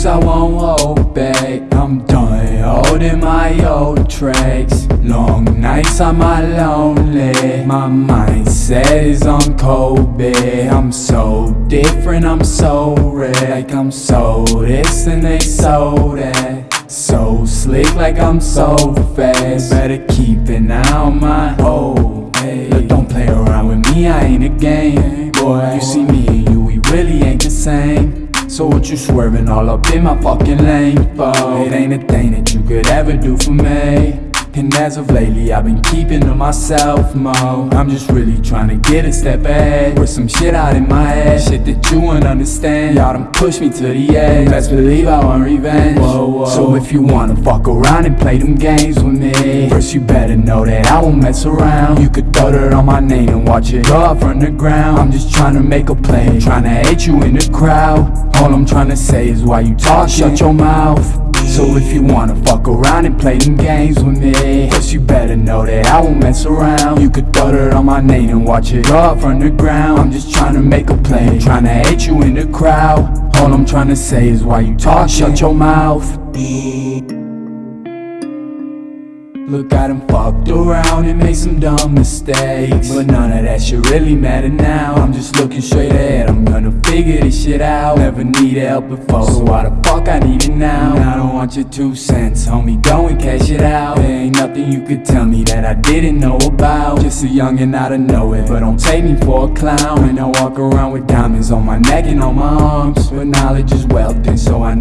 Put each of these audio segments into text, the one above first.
lose, I won't back. I'm done holding my old tracks. Long nights, I'm lonely. My mindset is on Kobe I'm so different, I'm so red. Like I'm so this and they so that. So slick like I'm so fast. Better keep an eye on my hoe hey. Look, don't play around with me, I ain't a game. Boy, you see me and you, we really ain't the same so what you swerving all up in my fucking lane for? It ain't a thing that you could ever do for me and as of lately, I've been keeping to myself more I'm just really trying to get a step ahead With some shit out in my head. Shit that you won't understand. Y'all done pushed me to the edge. Best believe I want revenge. Whoa, whoa. So if you wanna fuck around and play them games with me First you better know that I won't mess around. You could throw dirt on my name and watch it go up from the ground. I'm just trying to make a play Trying to hate you in the crowd. All I'm trying to say is why you talk, shut your mouth. So you wanna fuck around and play them games with me. First you better know that I won't mess around. You could throw dirt on my name and watch it up from the ground. I'm just trying to make a play Trying to hate you in the crowd. All I'm trying to say is why you talk, shut your mouth Look, I done fucked around and made some dumb mistakes. But none of that shit really matter now. I'm just looking straight ahead, I'm gonna figure this shit out. Never needed help before, so why the fuck I need it now? And I don't want your two cents, homie, go and cash it out. There ain't nothing you could tell me that I didn't know about. Just a youngin' out of nowhere, but don't take me for a clown. And I walk around with diamonds on my neck and on my arms. But knowledge is wealth, and so I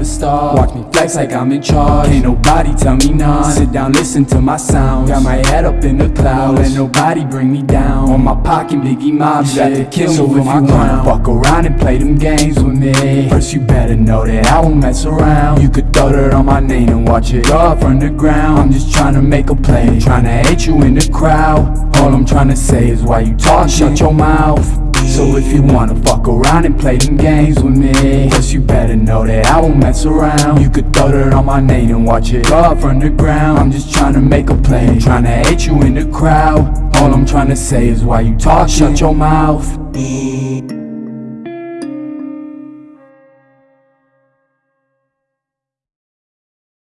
never stop Watch me flex like I'm in charge, can't nobody tell me none Sit down, listen to my sounds. Got my head up in the clouds. Let nobody bring me down. On my pocket, Biggie Mob shit got to kill so me for my crown fuck around and play them games with me. First you better know that I won't mess around. You could throw dirt on my name and watch it go from the ground. I'm just trying to make a play. Trying to hate you in the crowd. All I'm trying to say is why you talk, shut your mouth so if you wanna fuck around and play them games with me Guess you better know that I won't mess around. You could throw dirt on my name and watch it up from the ground I'm just trying to make a play Trying to hate you in the crowd. All I'm trying to say is why you talk, shut your mouth